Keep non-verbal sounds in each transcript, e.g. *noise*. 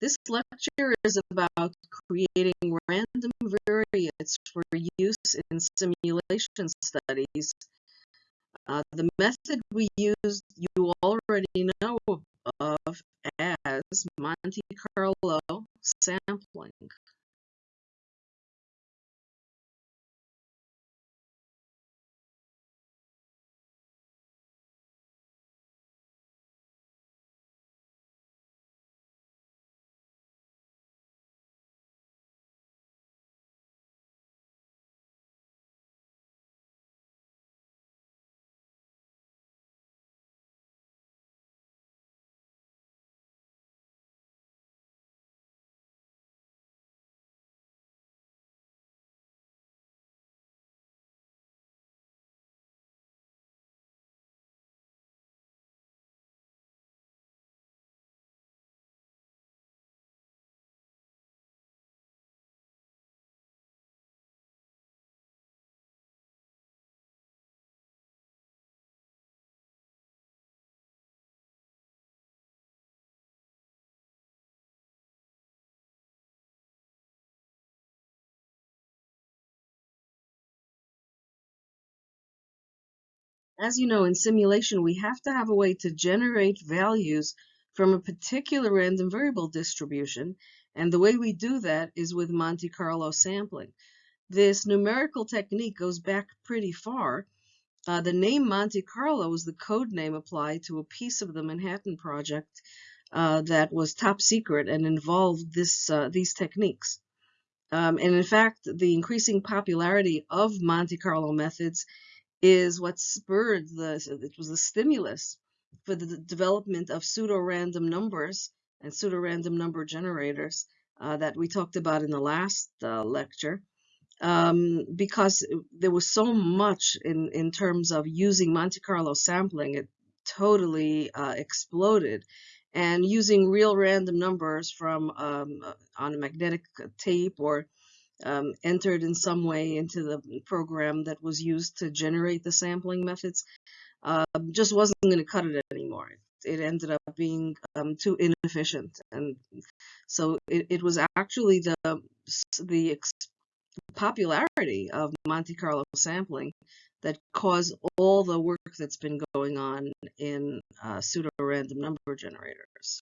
This lecture is about creating random variates for use in simulation studies. Uh, the method we used you already know of as Monte Carlo sampling. As you know, in simulation, we have to have a way to generate values from a particular random variable distribution. And the way we do that is with Monte Carlo sampling. This numerical technique goes back pretty far. Uh, the name Monte Carlo is the code name applied to a piece of the Manhattan Project uh, that was top secret and involved this uh, these techniques. Um, and in fact, the increasing popularity of Monte Carlo methods is what spurred the, it was the stimulus for the development of pseudo-random numbers and pseudo-random number generators uh, that we talked about in the last uh, lecture. Um, because there was so much in, in terms of using Monte Carlo sampling, it totally uh, exploded. And using real random numbers from um, on a magnetic tape or um, entered in some way into the program that was used to generate the sampling methods uh, just wasn't going to cut it anymore. It, ended up being um, too inefficient, and so it, it was actually the the popularity of Monte Carlo sampling that caused all the work that's been going on in uh, pseudo-random number generators.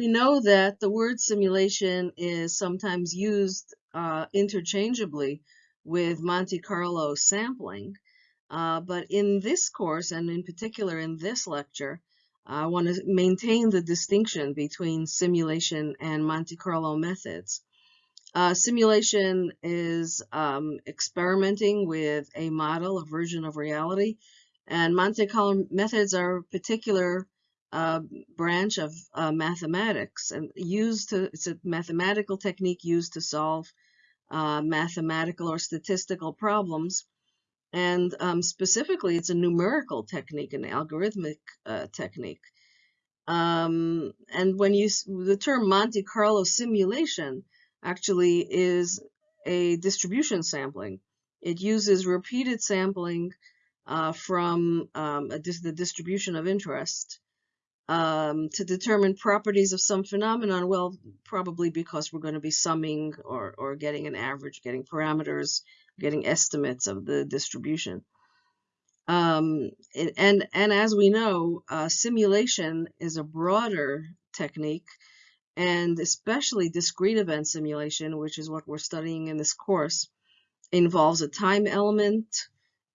We know that the word simulation is sometimes used uh, interchangeably with Monte Carlo sampling, uh, but in this course, and in particular in this lecture, I want to maintain the distinction between simulation and Monte Carlo methods. Uh, simulation is um, experimenting with a model, a version of reality, and Monte Carlo methods are particular uh, branch of uh, mathematics and used to, it's a mathematical technique used to solve uh, mathematical or statistical problems. And um, specifically, it's a numerical technique, an algorithmic uh, technique. Um, and when you, the term Monte Carlo simulation actually is a distribution sampling. It uses repeated sampling uh, from um, dis the distribution of interest um, to determine properties of some phenomenon. Well, probably because we're going to be summing or, or getting an average, getting parameters, getting estimates of the distribution. Um, and, and as we know, uh, simulation is a broader technique and especially discrete event simulation, which is what we're studying in this course, involves a time element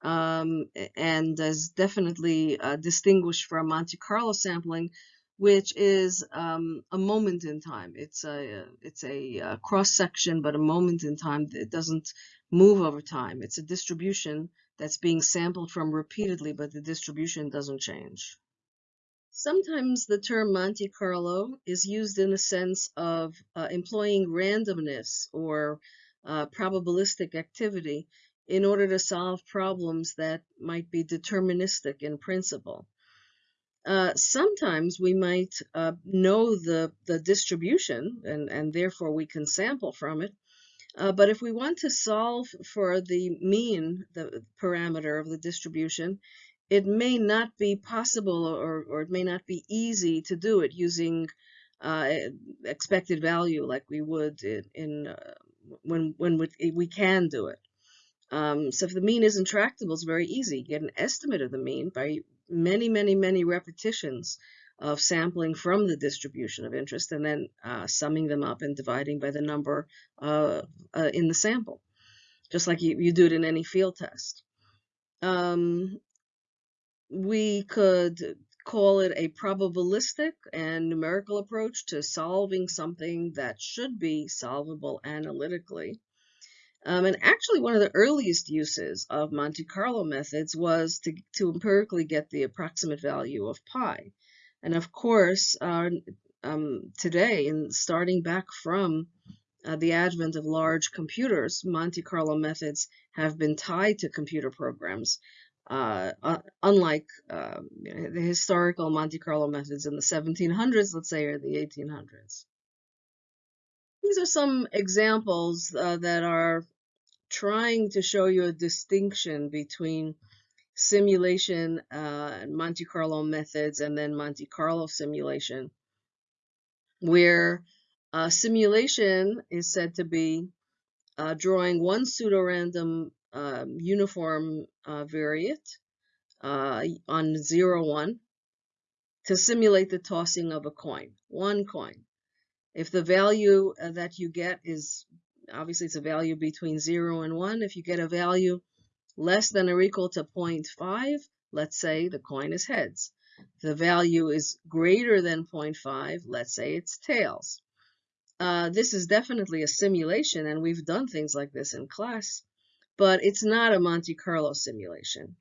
um, and is definitely uh, distinguished from Monte Carlo sampling, which is um, a moment in time. It's a it's a, a cross section, but a moment in time. It doesn't move over time. It's a distribution that's being sampled from repeatedly, but the distribution doesn't change. Sometimes the term Monte Carlo is used in the sense of uh, employing randomness or uh, probabilistic activity in order to solve problems that might be deterministic in principle. Uh, sometimes we might uh, know the, the distribution and, and therefore we can sample from it. Uh, but if we want to solve for the mean, the parameter of the distribution, it may not be possible or, or it may not be easy to do it using uh, expected value like we would in, in uh, when when we, we, can do it. Um, so if the mean is intractable, it's very easy. Get an estimate of the mean by many, many, many repetitions of sampling from the distribution of interest and then uh, summing them up and dividing by the number uh, uh, in the sample, just like you, you do it in any field test. Um, we could call it a probabilistic and numerical approach to solving something that should be solvable analytically. Um, and actually, one of the earliest uses of Monte Carlo methods was to, to empirically get the approximate value of pi. And of course, uh, um, today, and starting back from uh, the advent of large computers, Monte Carlo methods have been tied to computer programs uh, unlike uh, the historical Monte Carlo methods in the 1700s, let's say, or the 1800s. These are some examples uh, that are trying to show you a distinction between simulation uh, Monte Carlo methods and then Monte Carlo simulation, where uh, simulation is said to be drawing one pseudorandom um, uniform uh, variate uh, on 0, 1 to simulate the tossing of a coin, one coin. If the value uh, that you get is, obviously it's a value between 0 and 1, if you get a value less than or equal to 0.5, let's say the coin is heads. If the value is greater than 0.5, let's say it's tails. Uh, this is definitely a simulation, and we've done things like this in class but it's not a Monte Carlo simulation.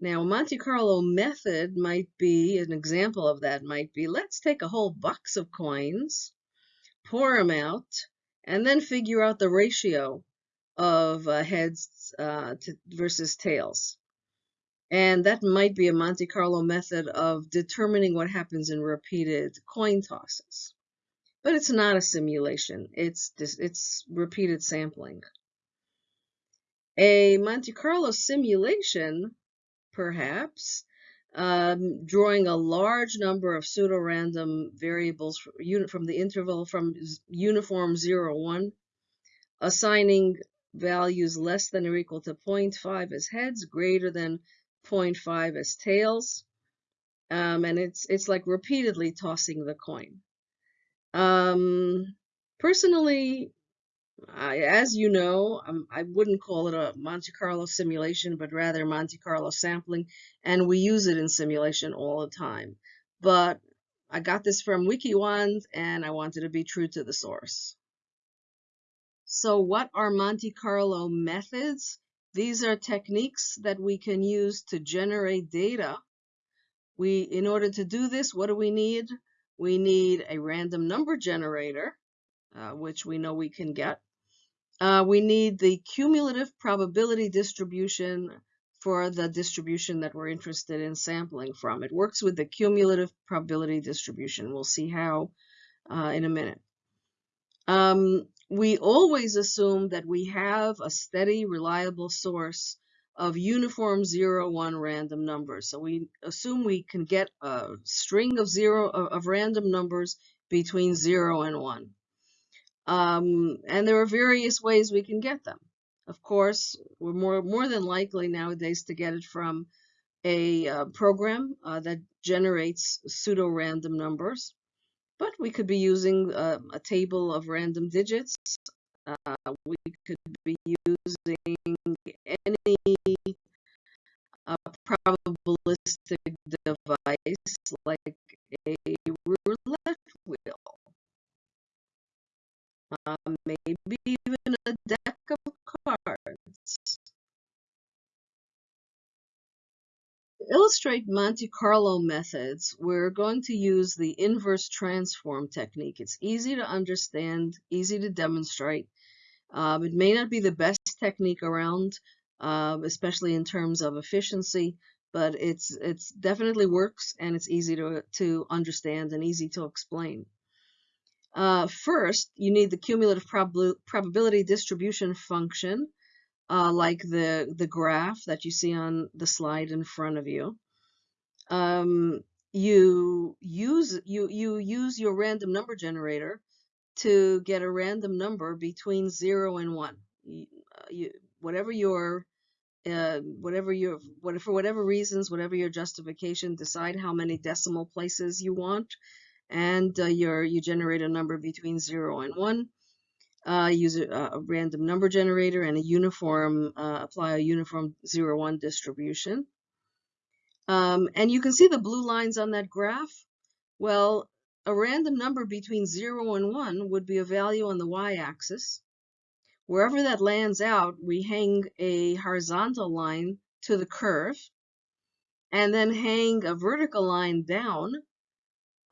Now, a Monte Carlo method might be, an example of that might be, let's take a whole box of coins, pour them out, and then figure out the ratio of uh, heads uh, versus tails. And that might be a Monte Carlo method of determining what happens in repeated coin tosses. But it's not a simulation, it's, it's repeated sampling. A Monte Carlo simulation, perhaps, um, drawing a large number of pseudo-random variables from the interval from uniform 0, 1, assigning values less than or equal to 0.5 as heads, greater than 0.5 as tails. Um, and it's, it's like repeatedly tossing the coin. Um, personally, I, as you know, I wouldn't call it a Monte Carlo simulation, but rather Monte Carlo sampling, and we use it in simulation all the time. But I got this from WikiWand, and I wanted to be true to the source. So what are Monte Carlo methods? These are techniques that we can use to generate data. We, in order to do this, what do we need? We need a random number generator, uh, which we know we can get. Uh, we need the cumulative probability distribution for the distribution that we're interested in sampling from. It works with the cumulative probability distribution. We'll see how uh, in a minute. Um, we always assume that we have a steady, reliable source of uniform 0, 1 random numbers. So we assume we can get a string of zero of random numbers between 0 and 1. Um, and there are various ways we can get them. Of course, we're more, more than likely nowadays to get it from a uh, program uh, that generates pseudo-random numbers. But we could be using uh, a table of random digits. Uh, we could be using any uh, probabilistic device like illustrate Monte Carlo methods, we're going to use the inverse transform technique. It's easy to understand, easy to demonstrate. Um, it may not be the best technique around, uh, especially in terms of efficiency, but it's it's definitely works and it's easy to, to understand and easy to explain. Uh, first, you need the cumulative prob probability distribution function, uh, like the, the graph that you see on the slide in front of you. Um, you use you you use your random number generator to get a random number between zero and one. You, uh, you, whatever your uh, whatever your what for whatever reasons, whatever your justification, decide how many decimal places you want and uh, your, you generate a number between 0 and 1. Uh, use a, a, random number generator and a uniform, uh, apply a uniform 0, 1 distribution. Um, and you can see the blue lines on that graph. Well, a random number between 0 and 1 would be a value on the y-axis. Wherever that lands out, we hang a horizontal line to the curve and then hang a vertical line down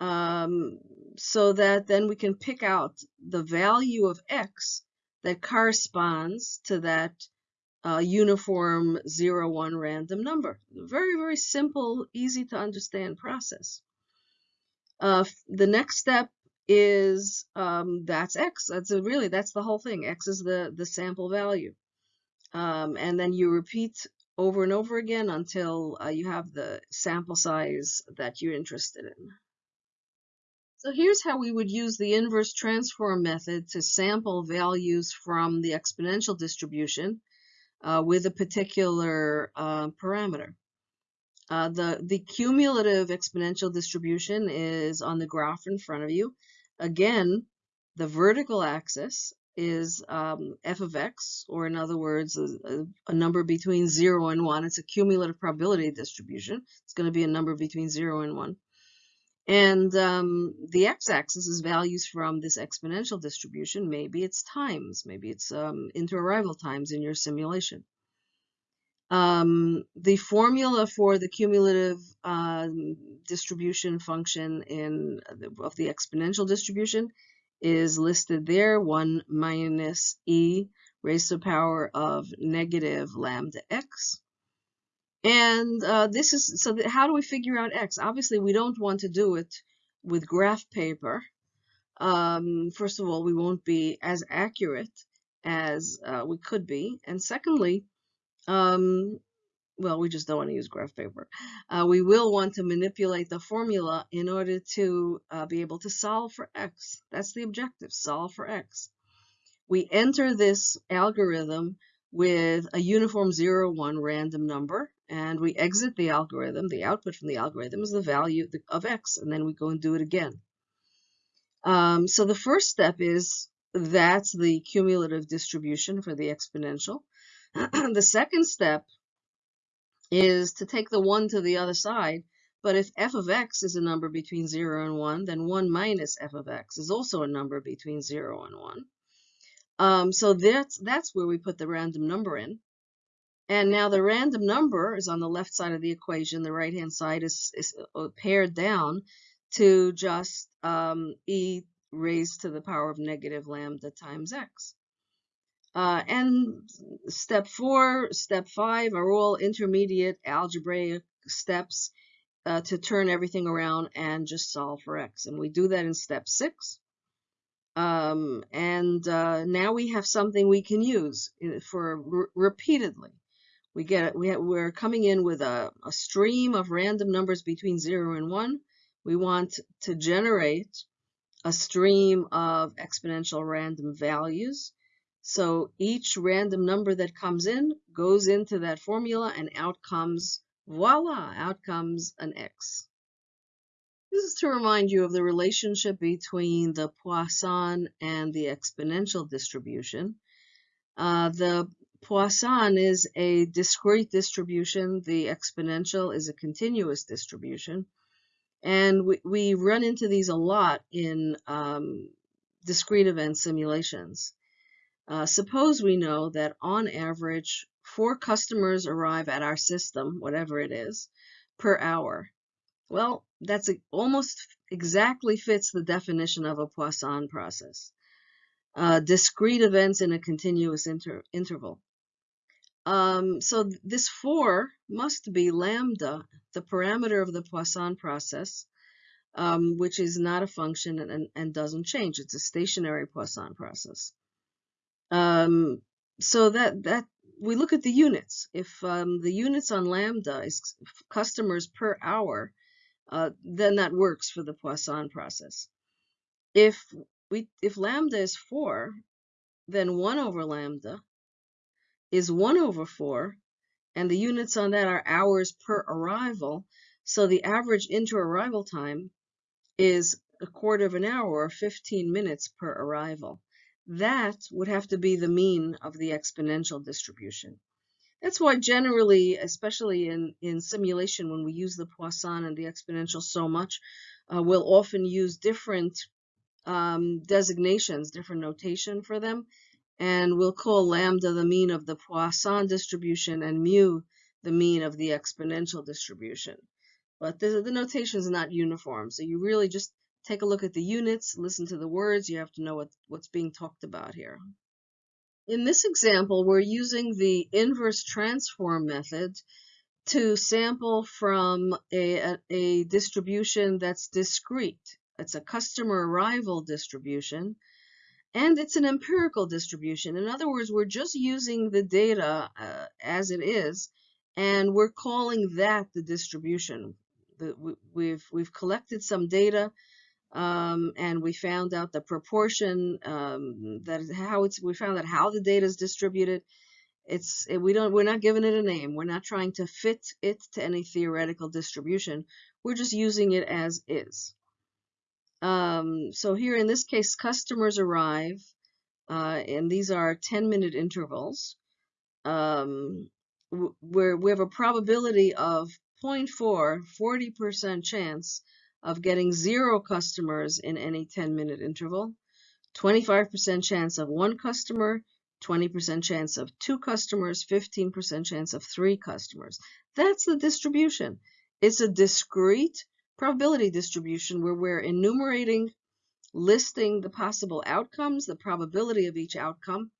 um, so that then we can pick out the value of x that corresponds to that uh, uniform 0, 1 random number. Very, very simple, easy to understand process. Uh, the next step is um, that's x. That's a, really, that's the whole thing. x is the, the sample value. Um, and then you repeat over and over again until uh, you have the sample size that you're interested in. So here's how we would use the inverse transform method to sample values from the exponential distribution uh, with a particular uh, parameter. Uh, the, the cumulative exponential distribution is on the graph in front of you. Again, the vertical axis is um, f of x, or in other words, a, a, number between 0 and 1. It's a cumulative probability distribution. It's going to be a number between 0 and 1. And um, the x-axis is values from this exponential distribution. Maybe it's times, maybe it's um, inter-arrival times in your simulation. Um, the formula for the cumulative uh, distribution function in of the exponential distribution is listed there, 1 minus e raised to the power of negative lambda x. And uh, this is, so how do we figure out x? Obviously, we don't want to do it with graph paper. Um, first of all, we won't be as accurate as uh, we could be. And secondly, um, well, we just don't want to use graph paper. Uh, we will want to manipulate the formula in order to uh, be able to solve for x. That's the objective, solve for x. We enter this algorithm with a uniform 0, 1 random number, and we exit the algorithm. The output from the algorithm is the value of x, and then we go and do it again. Um, so the first step is that's the cumulative distribution for the exponential. *clears throat* the second step is to take the 1 to the other side. But if f of x is a number between 0 and 1, then 1 minus f of x is also a number between 0 and 1. Um, so that's, that's where we put the random number in. And now the random number is on the left side of the equation. The right-hand side is, is uh, pared down to just um, e raised to the power of negative lambda times x. Uh, and step four, step five are all intermediate algebraic steps uh, to turn everything around and just solve for x. And we do that in step six. Um, and uh, now we have something we can use uh, for repeatedly. We get we have, we're coming in with a, a stream of random numbers between zero and one. We want to generate a stream of exponential random values. So each random number that comes in goes into that formula and out comes, voila, out comes an x. This is to remind you of the relationship between the Poisson and the exponential distribution. Uh, the Poisson is a discrete distribution. The exponential is a continuous distribution. And we, we run into these a lot in um, discrete event simulations. Uh, suppose we know that on average, four customers arrive at our system, whatever it is, per hour. Well, that's a, almost exactly fits the definition of a Poisson process. Uh, discrete events in a continuous inter interval. Um, so this 4 must be lambda, the parameter of the Poisson process, um, which is not a function and, and, doesn't change. It's a stationary Poisson process. Um, so that, that we look at the units. If um, the units on lambda is customers per hour, uh, then that works for the Poisson process. If we if lambda is 4, then 1 over lambda is 1 over 4, and the units on that are hours per arrival. So the average inter-arrival time is a quarter of an hour or 15 minutes per arrival. That would have to be the mean of the exponential distribution. That's why generally, especially in, in simulation, when we use the Poisson and the exponential so much, uh, we'll often use different um, designations, different notation for them. And we'll call lambda the mean of the Poisson distribution and mu the mean of the exponential distribution. But the, the notation is not uniform. So you really just take a look at the units, listen to the words. You have to know what, what's being talked about here. In this example, we're using the inverse transform method to sample from a, a, a distribution that's discrete. It's a customer arrival distribution, and it's an empirical distribution. In other words, we're just using the data uh, as it is, and we're calling that the distribution. The, we've, we've collected some data um, and we found out the proportion um, that how it's we found out how the data is distributed it's it, we don't we're not giving it a name we're not trying to fit it to any theoretical distribution we're just using it as is um, so here in this case customers arrive uh, and these are 10 minute intervals um, where we have a probability of 0.4 40% chance of getting zero customers in any 10 minute interval, 25% chance of one customer, 20% chance of two customers, 15% chance of three customers. That's the distribution. It's a discrete probability distribution where we're enumerating, listing the possible outcomes, the probability of each outcome.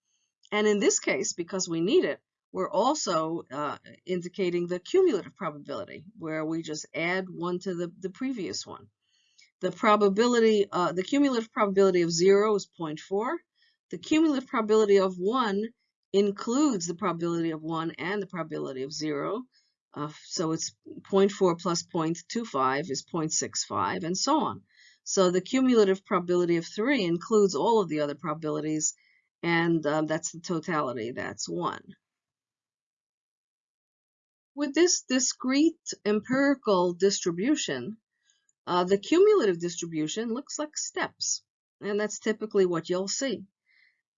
And in this case, because we need it, we're also uh, indicating the cumulative probability, where we just add one to the, the previous one. The probability, uh, the cumulative probability of zero is 0.4. The cumulative probability of one includes the probability of one and the probability of zero. Uh, so it's 0.4 plus 0.25 is 0.65 and so on. So the cumulative probability of three includes all of the other probabilities and um, that's the totality, that's one. With this discrete empirical distribution, uh, the cumulative distribution looks like steps. and that's typically what you'll see.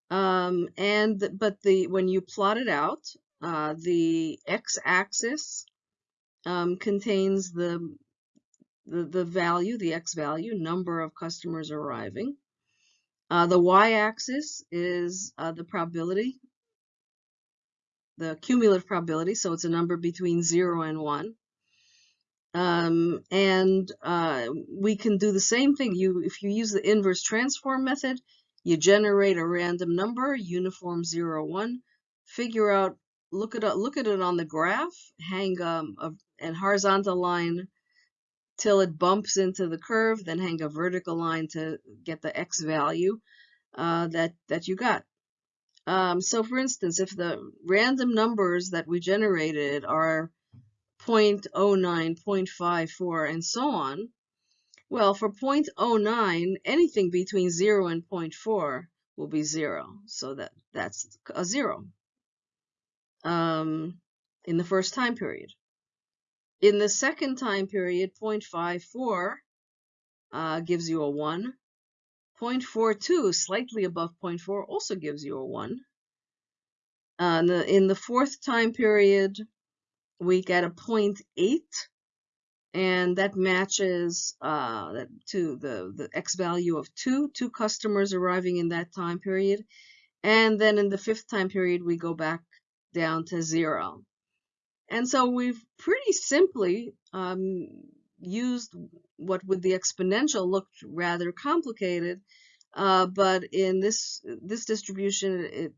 Um, and but the when you plot it out, uh, the x-axis um, contains the, the the value, the x value, number of customers arriving. Uh, the y-axis is uh, the probability, the cumulative probability, so it's a number between 0 and 1. Um, and uh, we can do the same thing. You, If you use the inverse transform method, you generate a random number, uniform 0, 1, figure out, look at, look at it on the graph, hang um, a, a horizontal line till it bumps into the curve, then hang a vertical line to get the x value uh, that, that you got. Um, so for instance, if the random numbers that we generated are 0.09, 0.54, and so on, well, for 0.09, anything between 0 and 0.4 will be 0. So that, that's a 0 um, in the first time period. In the second time period, 0.54 uh, gives you a 1. 0.42, slightly above 0.4, also gives you a 1. Uh, in, the, in the fourth time period, we get a 0.8, and that matches uh, to the, the x value of 2, two customers arriving in that time period. And then in the fifth time period, we go back down to 0. And so we've pretty simply um, used what with the exponential looked rather complicated, uh, but in this this distribution, it,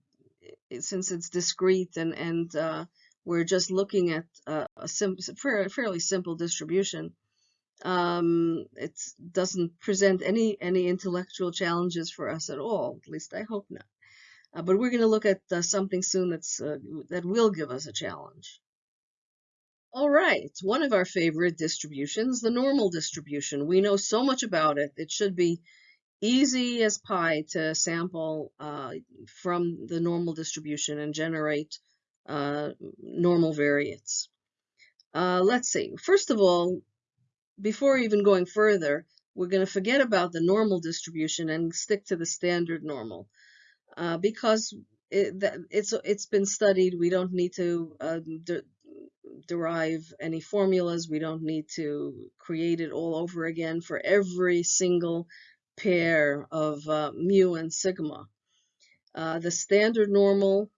it, since it's discrete and and uh, we're just looking at a sim fairly simple distribution, um, it doesn't present any any intellectual challenges for us at all. At least I hope not. Uh, but we're going to look at uh, something soon that's uh, that will give us a challenge. All right, one of our favorite distributions, the normal distribution. We know so much about it. It should be easy as pie to sample uh, from the normal distribution and generate uh, normal variates. Uh, let's see. First of all, before even going further, we're going to forget about the normal distribution and stick to the standard normal uh, because it, it's it's been studied. We don't need to uh, derive any formulas. We don't need to create it all over again for every single pair of uh, mu and sigma. Uh, the standard normal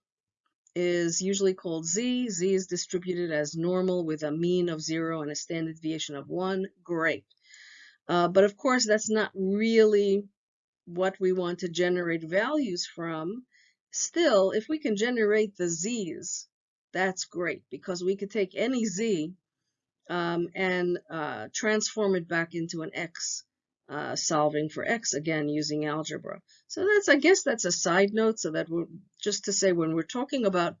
is usually called z. z is distributed as normal with a mean of 0 and a standard deviation of 1. Great. Uh, but of course, that's not really what we want to generate values from. Still, if we can generate the z's, that's great because we could take any z um, and uh, transform it back into an x, uh, solving for x again using algebra. So that's, I guess that's a side note so that we're just to say when we're talking about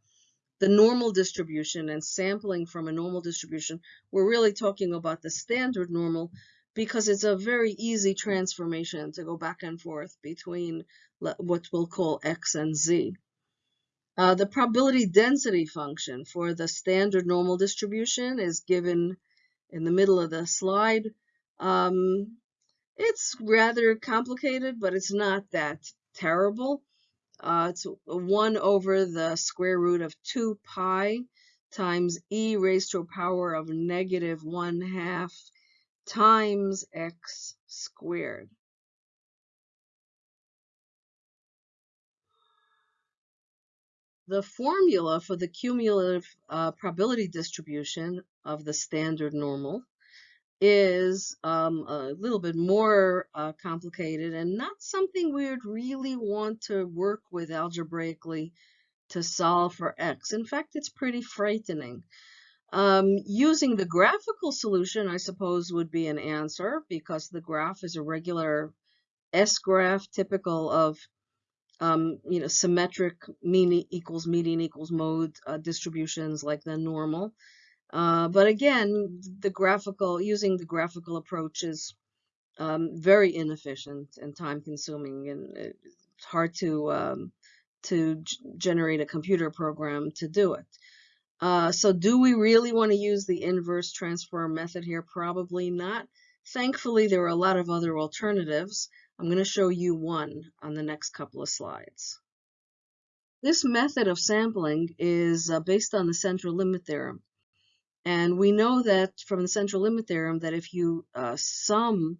the normal distribution and sampling from a normal distribution, we're really talking about the standard normal because it's a very easy transformation to go back and forth between what we'll call x and z. Uh, the probability density function for the standard normal distribution is given in the middle of the slide. Um, it's rather complicated, but it's not that terrible. Uh, it's 1 over the square root of 2 pi times e raised to a power of negative 1 half times x squared. The formula for the cumulative uh, probability distribution of the standard normal is um, a little bit more uh, complicated and not something we would really want to work with algebraically to solve for x. In fact, it's pretty frightening. Um, using the graphical solution, I suppose, would be an answer because the graph is a regular S-graph typical of um, you know, symmetric mean equals median equals mode uh, distributions like the normal. Uh, but again, the graphical, using the graphical approach is um, very inefficient and time consuming and it's hard to, um, to generate a computer program to do it. Uh, so do we really want to use the inverse transform method here? Probably not. Thankfully, there are a lot of other alternatives. I'm going to show you one on the next couple of slides. This method of sampling is uh, based on the central limit theorem. And we know that from the central limit theorem that if you uh, sum,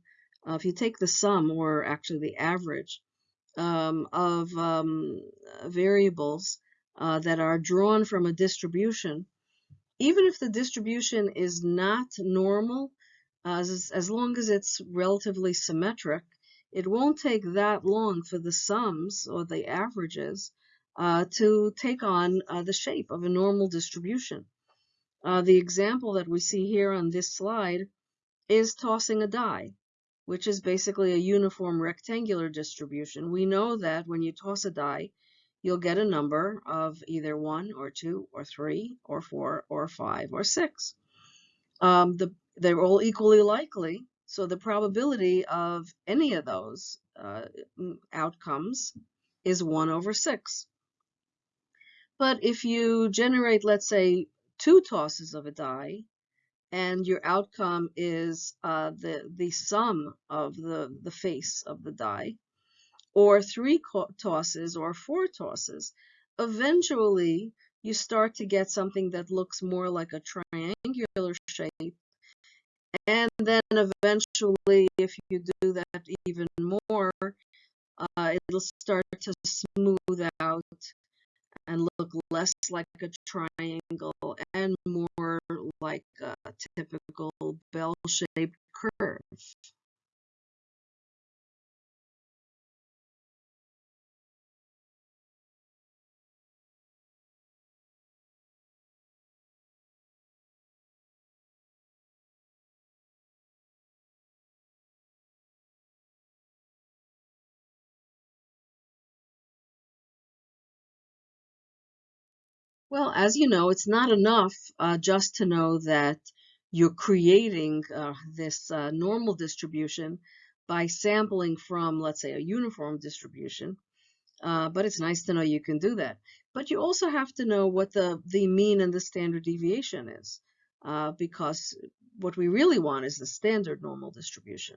uh, if you take the sum, or actually the average, um, of um, variables uh, that are drawn from a distribution, even if the distribution is not normal, as, as long as it's relatively symmetric, it won't take that long for the sums or the averages uh, to take on uh, the shape of a normal distribution. Uh, the example that we see here on this slide is tossing a die, which is basically a uniform rectangular distribution. We know that when you toss a die, you'll get a number of either 1 or 2 or 3 or 4 or 5 or 6. Um, the, they're all equally likely, so the probability of any of those uh, outcomes is 1 over 6. But if you generate, let's say, two tosses of a die, and your outcome is uh, the, the sum of the, the face of the die, or three tosses or four tosses, eventually you start to get something that looks more like a triangular shape. And then eventually, if you do that even more, uh, it'll start to smooth out and look less like a triangle and more like a typical bell-shaped curve. Well, as you know, it's not enough uh, just to know that you're creating uh, this uh, normal distribution by sampling from, let's say, a uniform distribution. Uh, but it's nice to know you can do that. But you also have to know what the, the mean and the standard deviation is, uh, because what we really want is the standard normal distribution.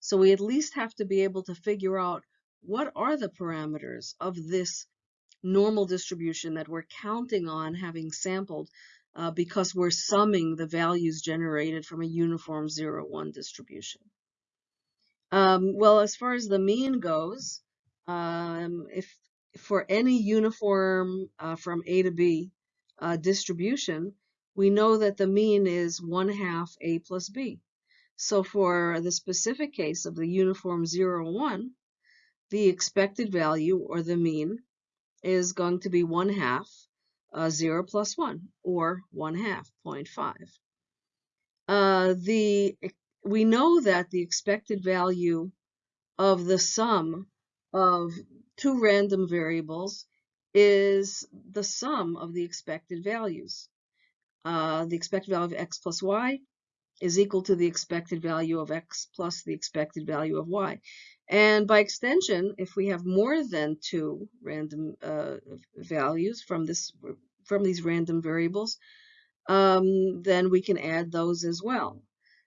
So we at least have to be able to figure out what are the parameters of this normal distribution that we're counting on having sampled uh, because we're summing the values generated from a uniform 0-1 distribution. Um, well, as far as the mean goes, um, if for any uniform uh, from A to B uh, distribution, we know that the mean is 1 half A plus B. So for the specific case of the uniform 0, 1, the expected value, or the mean, is going to be 1 half uh, 0 plus 1, or 1 half, 0.5. Uh, the, we know that the expected value of the sum of two random variables is the sum of the expected values. Uh, the expected value of x plus y is equal to the expected value of x plus the expected value of y. And by extension, if we have more than two random uh, values from this from these random variables, um, then we can add those as well.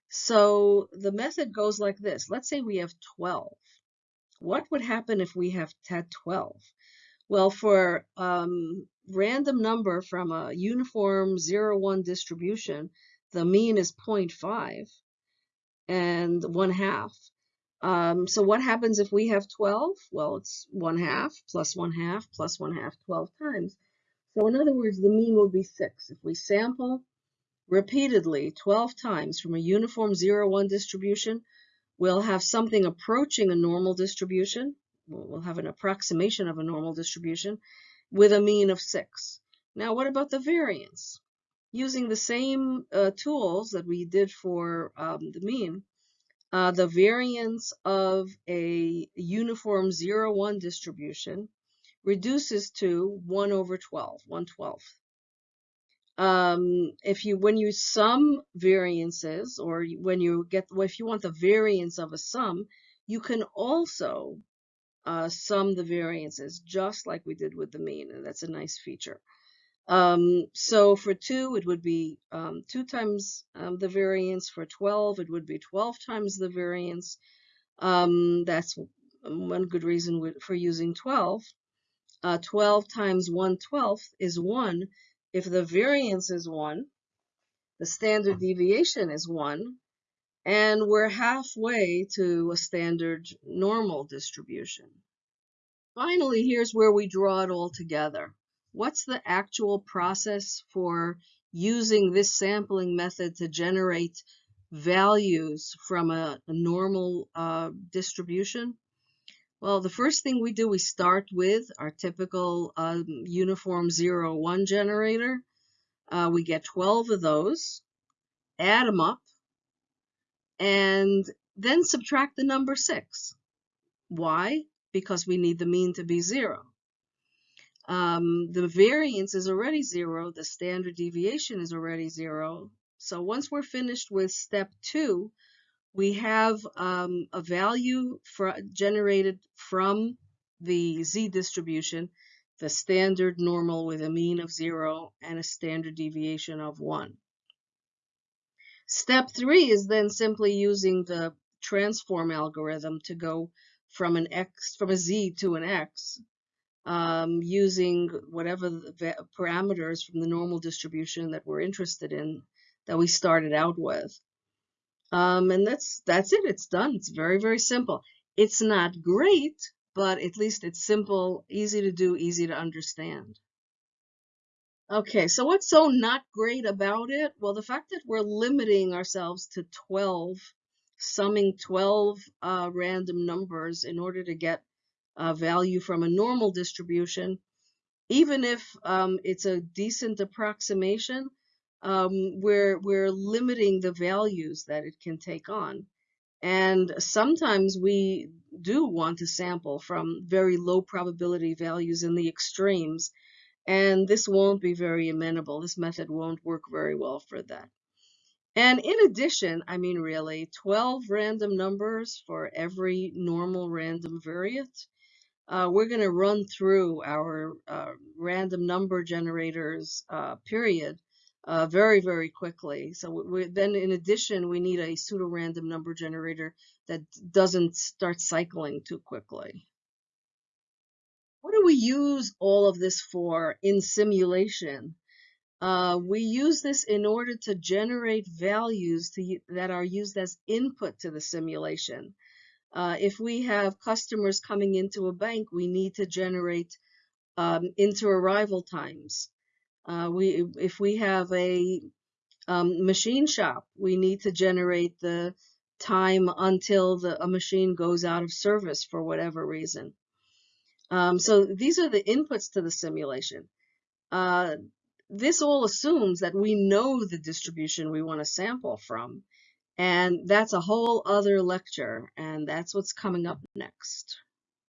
So the method goes like this. Let's say we have 12. What would happen if we have had 12? Well, for um, random number from a uniform 0-1 distribution, the mean is 0.5 and 1 half. Um, so what happens if we have 12? Well, it's 1 half plus 1 half plus 1 half 12 times. So in other words, the mean will be 6. If we sample repeatedly 12 times from a uniform 0-1 distribution, we'll have something approaching a normal distribution. We'll have an approximation of a normal distribution with a mean of 6. Now, what about the variance? Using the same uh, tools that we did for um, the mean, uh, the variance of a uniform 0-1 distribution reduces to 1 over 12, 1 12th. Um, if you, when you sum variances, or when you get, well, if you want the variance of a sum, you can also uh, sum the variances, just like we did with the mean, and that's a nice feature. Um, so for 2, it would be um, 2 times um, the variance. For 12, it would be 12 times the variance. Um, that's one good reason for using 12. Uh, 12 times 1 12th is 1 if the variance is 1, the standard deviation is 1, and we're halfway to a standard normal distribution. Finally, here's where we draw it all together. What's the actual process for using this sampling method to generate values from a, a normal uh, distribution? Well, the first thing we do, we start with our typical um, uniform 0, 1 generator. Uh, we get 12 of those, add them up, and then subtract the number 6. Why? Because we need the mean to be 0 um, the variance is already zero, the standard deviation is already zero. So once we're finished with step two, we have um, a value generated from the z distribution, the standard normal with a mean of zero and a standard deviation of one. Step three is then simply using the transform algorithm to go from an x from a z to an x um, using whatever parameters from the normal distribution that we're interested in that we started out with. Um, and that's that's it. It's done. It's very, very simple. It's not great, but at least it's simple, easy to do, easy to understand. Okay, so what's so not great about it? Well, the fact that we're limiting ourselves to 12, summing 12 uh, random numbers in order to get uh, value from a normal distribution, even if um, it's a decent approximation, um, we're, we're limiting the values that it can take on. And sometimes we do want to sample from very low probability values in the extremes, and this won't be very amenable. This method won't work very well for that. And in addition, I mean really, 12 random numbers for every normal random variate uh, we're going to run through our uh, random number generators uh, period uh, very, very quickly. So then in addition, we need a pseudo-random number generator that doesn't start cycling too quickly. What do we use all of this for in simulation? Uh, we use this in order to generate values to, that are used as input to the simulation. Uh, if we have customers coming into a bank, we need to generate um, inter-arrival times. Uh, we, if we have a um, machine shop, we need to generate the time until the, a machine goes out of service for whatever reason. Um, so these are the inputs to the simulation. Uh, this all assumes that we know the distribution we want to sample from. And that's a whole other lecture, and that's what's coming up next.